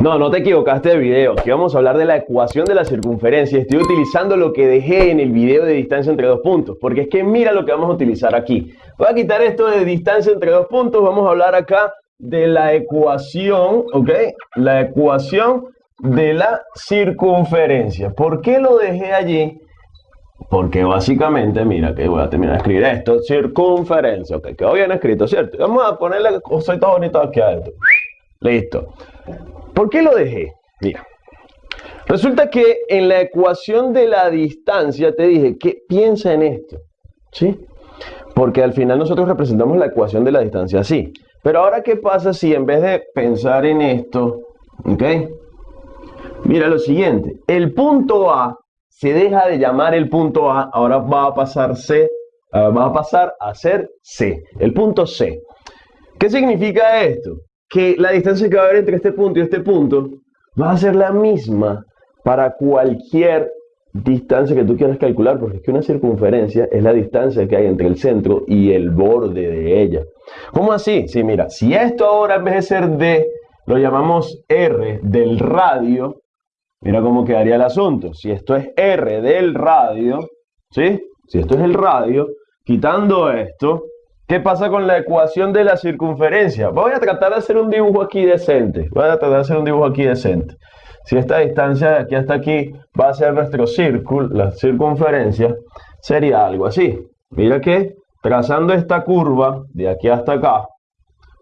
No, no te equivocaste de video. Aquí vamos a hablar de la ecuación de la circunferencia. Estoy utilizando lo que dejé en el video de distancia entre dos puntos. Porque es que mira lo que vamos a utilizar aquí. Voy a quitar esto de distancia entre dos puntos. Vamos a hablar acá de la ecuación, ¿ok? La ecuación de la circunferencia. ¿Por qué lo dejé allí? Porque básicamente, mira que voy a terminar de escribir esto, circunferencia, ok, quedó bien escrito, ¿cierto? Vamos a ponerle cosita bonita aquí adentro. Listo. ¿Por qué lo dejé? Mira. Resulta que en la ecuación de la distancia te dije que piensa en esto. ¿Sí? Porque al final nosotros representamos la ecuación de la distancia así. Pero ahora, ¿qué pasa si en vez de pensar en esto, ¿ok? Mira lo siguiente, el punto A se deja de llamar el punto A, ahora va a pasar C, ah, va a pasar a ser C, el punto C. ¿Qué significa esto? Que la distancia que va a haber entre este punto y este punto va a ser la misma para cualquier distancia que tú quieras calcular, porque es que una circunferencia es la distancia que hay entre el centro y el borde de ella. ¿Cómo así? Sí, mira, si esto ahora en vez de ser D, lo llamamos R del radio, mira cómo quedaría el asunto. Si esto es R del radio, ¿sí? Si esto es el radio, quitando esto, ¿qué pasa con la ecuación de la circunferencia? Voy a tratar de hacer un dibujo aquí decente. Voy a tratar de hacer un dibujo aquí decente. Si esta distancia de aquí hasta aquí va a ser nuestro círculo, la circunferencia, sería algo así. Mira que trazando esta curva de aquí hasta acá,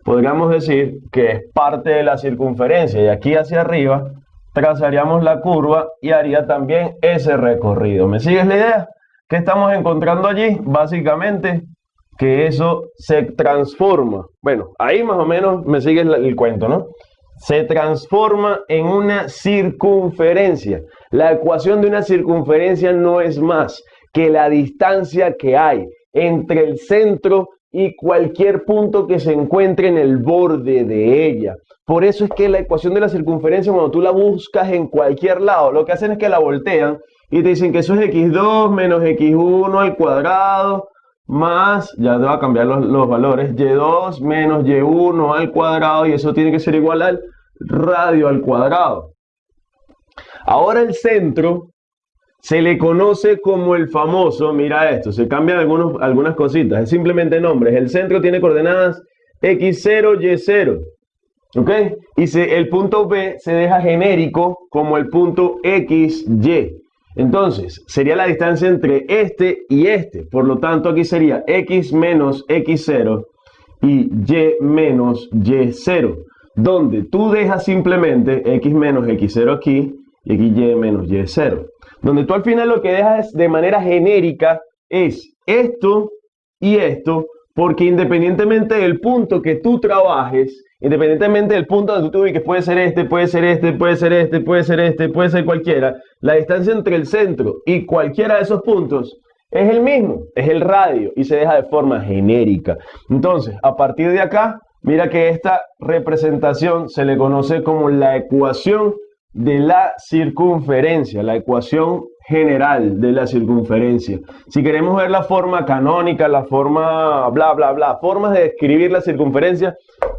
podríamos decir que es parte de la circunferencia y aquí hacia arriba trazaríamos la curva y haría también ese recorrido. ¿Me sigues la idea? ¿Qué estamos encontrando allí? Básicamente que eso se transforma. Bueno, ahí más o menos me sigue el cuento, ¿no? se transforma en una circunferencia. La ecuación de una circunferencia no es más que la distancia que hay entre el centro y cualquier punto que se encuentre en el borde de ella. Por eso es que la ecuación de la circunferencia, cuando tú la buscas en cualquier lado, lo que hacen es que la voltean y te dicen que eso es x2 menos x1 al cuadrado más, ya te va a cambiar los, valores, y2 menos y1 al cuadrado y eso tiene que ser igual al radio al cuadrado. Ahora el centro se le conoce como el famoso, mira esto, se cambian algunos, algunas cositas, es simplemente nombres. El centro tiene coordenadas x0, y0. ¿Ok? Y el punto B se deja genérico como el punto XY. Entonces, sería la distancia entre este y este. Por lo tanto, aquí sería X menos X0 y Y menos Y0. Donde tú dejas simplemente X menos X0 aquí y aquí Y menos Y0. Donde tú al final lo que dejas de manera genérica es esto y esto, porque independientemente del punto que tú trabajes, Independientemente del punto donde tú te ubiques, puede ser este, puede ser este, puede ser este, puede ser este, puede ser cualquiera. La distancia entre el centro y cualquiera de esos puntos es el mismo, es el radio y se deja de forma genérica. Entonces, a partir de acá, mira que esta representación se le conoce como la ecuación de la circunferencia, la ecuación general de la circunferencia. Si queremos ver la forma canónica, la forma bla, bla, bla, formas de describir la circunferencia,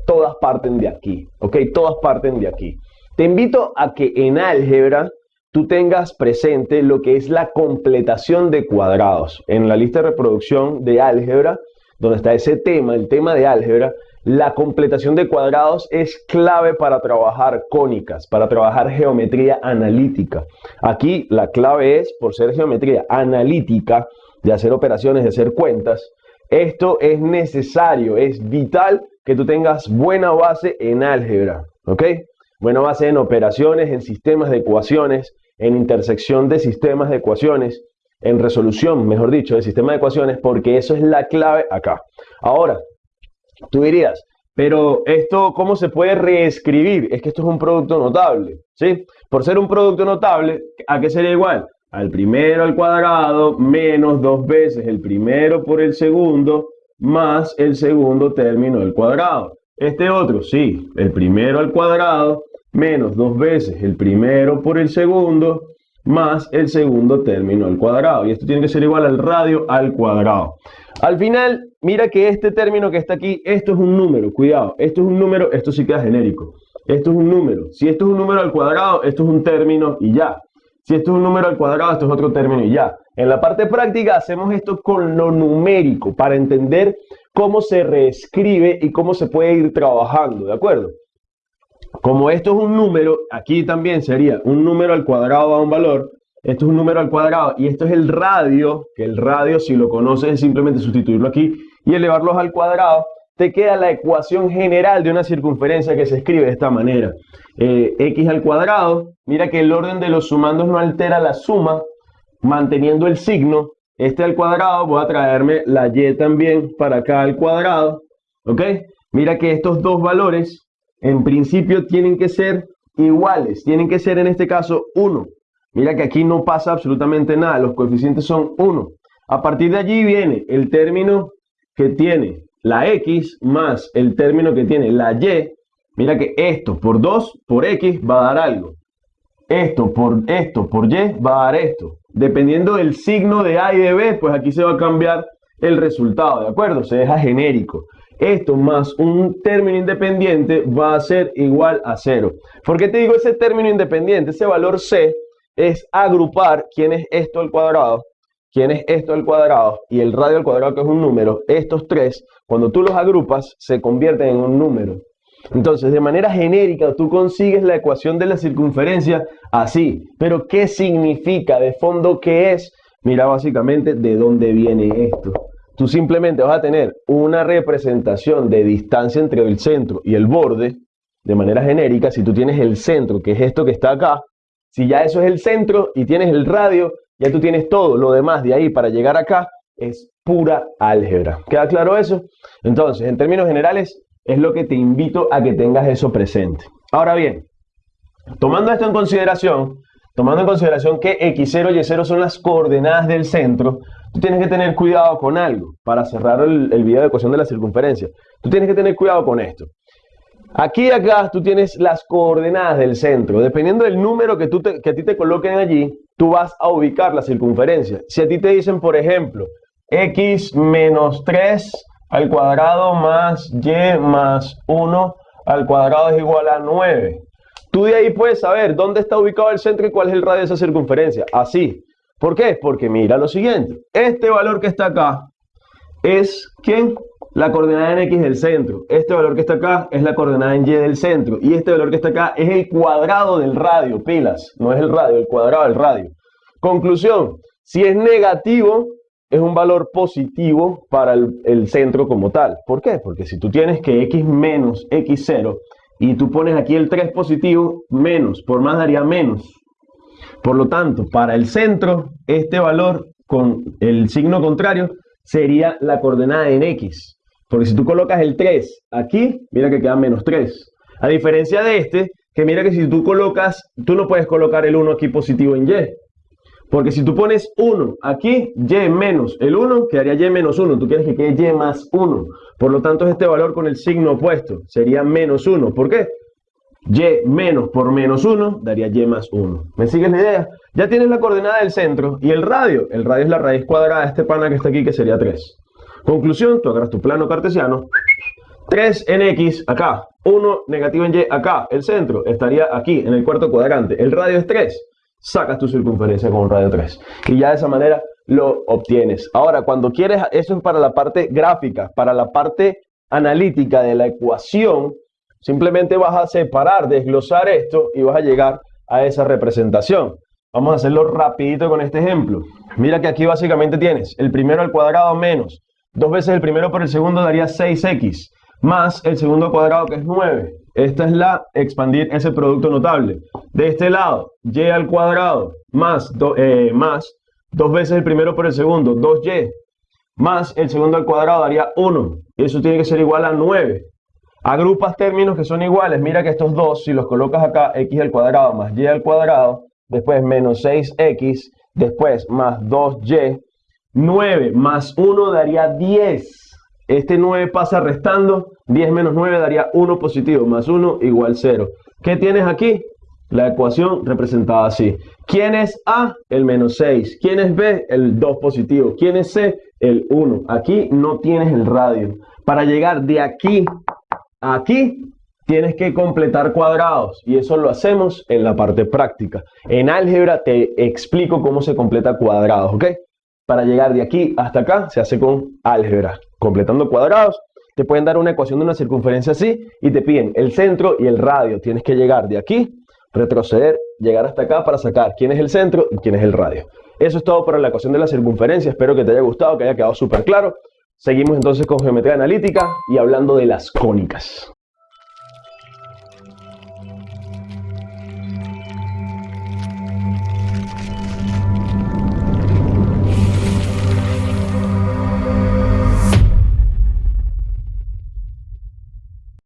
todas parten de aquí, ¿ok? Todas parten de aquí. Te invito a que en álgebra tú tengas presente lo que es la completación de cuadrados. En la lista de reproducción de álgebra, donde está ese tema, el tema de álgebra, la completación de cuadrados es clave para trabajar cónicas, para trabajar geometría analítica. Aquí la clave es, por ser geometría analítica, de hacer operaciones, de hacer cuentas, esto es necesario, es vital que tú tengas buena base en álgebra, ¿ok? Buena base en operaciones, en sistemas de ecuaciones, en intersección de sistemas de ecuaciones, en resolución, mejor dicho, de sistemas de ecuaciones, porque eso es la clave acá. Ahora, tú dirías, pero esto, ¿cómo se puede reescribir? Es que esto es un producto notable, ¿sí? Por ser un producto notable, ¿a qué sería igual? Al primero al cuadrado menos dos veces el primero por el segundo más el segundo término al cuadrado. Este otro, sí, el primero al cuadrado menos dos veces el primero por el segundo más el segundo término al cuadrado. Y esto tiene que ser igual al radio al cuadrado. Al final, mira que este término que está aquí, esto es un número, cuidado, esto es un número, esto sí queda genérico. esto es un número. Si esto es un número al cuadrado, esto es un término y ya. Si esto es un número al cuadrado, esto es otro término y ya. En la parte práctica hacemos esto con lo numérico para entender cómo se reescribe y cómo se puede ir trabajando, ¿de acuerdo? Como esto es un número, aquí también sería un número al cuadrado a un valor, esto es un número al cuadrado y esto es el radio, que el radio si lo conoces es simplemente sustituirlo aquí y elevarlos al cuadrado, te queda la ecuación general de una circunferencia que se escribe de esta manera. Eh, x al cuadrado, mira que el orden de los sumandos no altera la suma, manteniendo el signo. Este al cuadrado, voy a traerme la y también para acá al cuadrado. ¿Ok? Mira que estos dos valores, en principio, tienen que ser iguales. Tienen que ser, en este caso, 1. Mira que aquí no pasa absolutamente nada. Los coeficientes son 1. A partir de allí viene el término que tiene la x más el término que tiene la y, mira que esto por 2 por x va a dar algo. Esto por esto por y va a dar esto. Dependiendo del signo de A y de B, pues aquí se va a cambiar el resultado, ¿de acuerdo? Se deja genérico. Esto más un término independiente va a ser igual a 0. ¿Por qué te digo ese término independiente? Ese valor C es agrupar quién es esto al cuadrado quién es esto al cuadrado y el radio al cuadrado que es un número, estos tres, cuando tú los agrupas, se convierten en un número. Entonces, de manera genérica, tú consigues la ecuación de la circunferencia así. Pero, ¿qué significa? ¿De fondo qué es? Mira básicamente de dónde viene esto. Tú simplemente vas a tener una representación de distancia entre el centro y el borde, de manera genérica. Si tú tienes el centro, que es esto que está acá, si ya eso es el centro y tienes el radio, ya tú tienes todo. Lo demás de ahí para llegar acá es pura álgebra. ¿Queda claro eso? Entonces, en términos generales, es lo que te invito a que tengas eso presente. Ahora bien, tomando esto en consideración, tomando en consideración que x0 y y0 son las coordenadas del centro, tú tienes que tener cuidado con algo para cerrar el, video de ecuación de la circunferencia. Tú tienes que tener cuidado con esto. Aquí y acá tú tienes las coordenadas del centro. Dependiendo del número que, tú que a ti te coloquen allí, tú vas a ubicar la circunferencia. Si a ti te dicen, por ejemplo, x menos 3 al cuadrado más y más 1 al cuadrado es igual a 9. Tú de ahí puedes saber dónde está ubicado el centro y cuál es el radio de esa circunferencia. Así. ¿Por qué? Porque mira lo siguiente. Este valor que está acá es, ¿quién? la coordenada en X del centro. Este valor que está acá es la coordenada en Y del centro. Y este valor que está acá es el cuadrado del radio, pilas. No es el radio, el cuadrado del radio. Conclusión, si es negativo, es un valor positivo para el, centro como tal. ¿Por qué? Porque si tú tienes que X menos X0 y tú pones aquí el 3 positivo, menos, por más daría menos. Por lo tanto, para el centro, este valor con el signo contrario sería la coordenada en X. Porque si tú colocas el 3 aquí, mira que queda menos 3. A diferencia de este, que mira que si tú colocas, tú no puedes colocar el 1 aquí positivo en Y. Porque si tú pones 1 aquí, Y menos el 1, quedaría Y menos 1. Tú quieres que quede Y más 1. Por lo tanto, es este valor con el signo opuesto. Sería menos 1. ¿Por qué? Y menos por menos 1 daría Y más 1. ¿Me sigues la idea? Ya tienes la coordenada del centro y el radio. El radio es la raíz cuadrada de este pana que está aquí, que sería 3. Conclusión, tú agarras tu plano cartesiano, 3 en X acá, 1 negativo en Y acá, el centro estaría aquí, en el cuarto cuadrante, el radio es 3, sacas tu circunferencia con un radio 3 y ya de esa manera lo obtienes. Ahora, cuando quieres, eso es para la parte gráfica, para la parte analítica de la ecuación, simplemente vas a separar, desglosar esto y vas a llegar a esa representación. Vamos a hacerlo rapidito con este ejemplo. Mira que aquí básicamente tienes el primero al cuadrado menos Dos veces el primero por el segundo daría 6x, más el segundo cuadrado que es 9. Esta es la expandir ese producto notable. De este lado, y al cuadrado más, eh, más dos veces el primero por el segundo, 2y, más el segundo al cuadrado daría 1. Y eso tiene que ser igual a 9. Agrupas términos que son iguales. Mira que estos dos, si los colocas acá, x al cuadrado más y al cuadrado, después menos 6x, después más 2y, 9 más 1 daría 10. Este 9 pasa restando. 10 menos 9 daría 1 positivo. Más 1 igual 0. ¿Qué tienes aquí? La ecuación representada así. ¿Quién es A? El menos 6. ¿Quién es B? El 2 positivo. ¿Quién es C? El 1. Aquí no tienes el radio. Para llegar de aquí a aquí, tienes que completar cuadrados y eso lo hacemos en la parte práctica. En álgebra te explico cómo se completa cuadrados, ¿ok? Para llegar de aquí hasta acá se hace con álgebra, completando cuadrados. Te pueden dar una ecuación de una circunferencia así y te piden el centro y el radio. Tienes que llegar de aquí, retroceder, llegar hasta acá para sacar quién es el centro y quién es el radio. Eso es todo para la ecuación de la circunferencia. Espero que te haya gustado, que haya quedado súper claro. Seguimos entonces con geometría analítica y hablando de las cónicas.